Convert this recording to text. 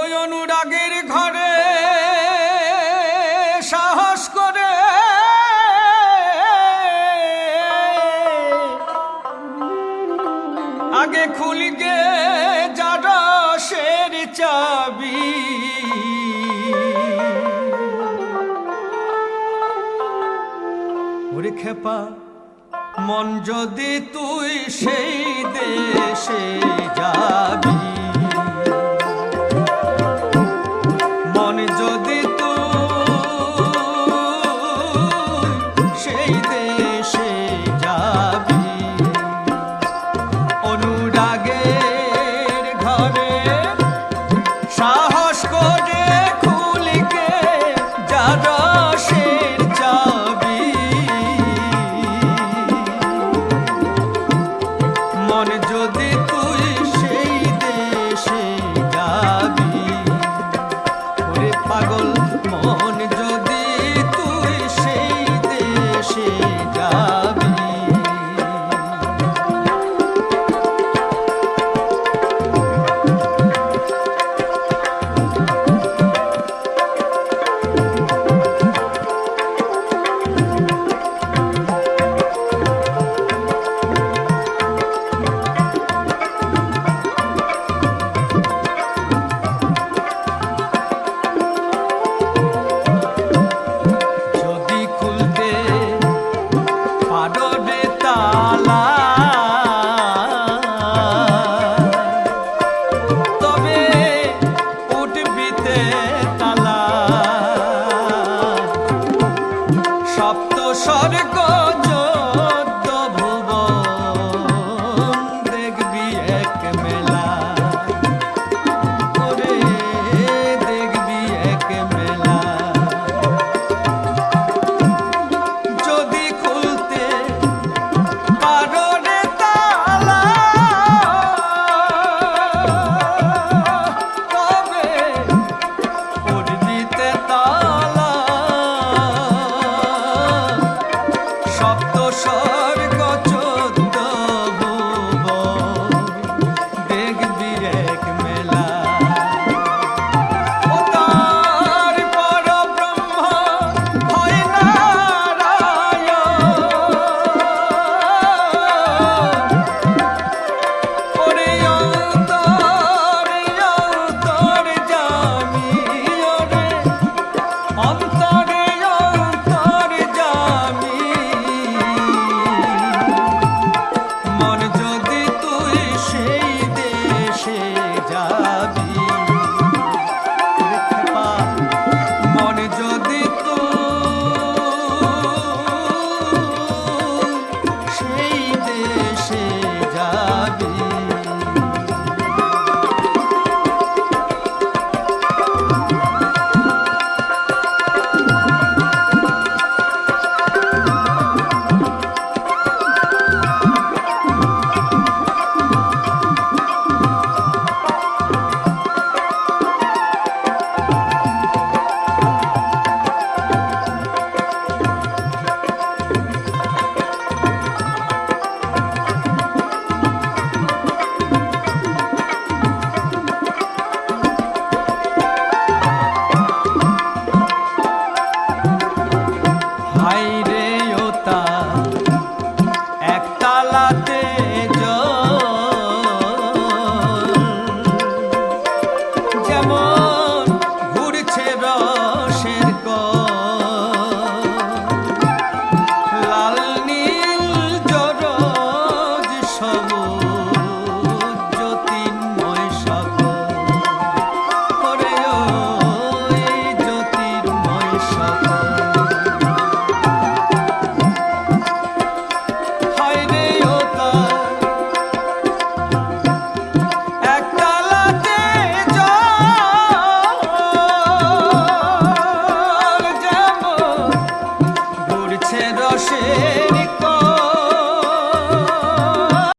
ওই অনুরাগের ঘরে সাহস করে। আগে খুলিকে জারসের চাবি। ওরে খেপা, মন যদি তুই সেই দেশে মন যদি স্বর্গ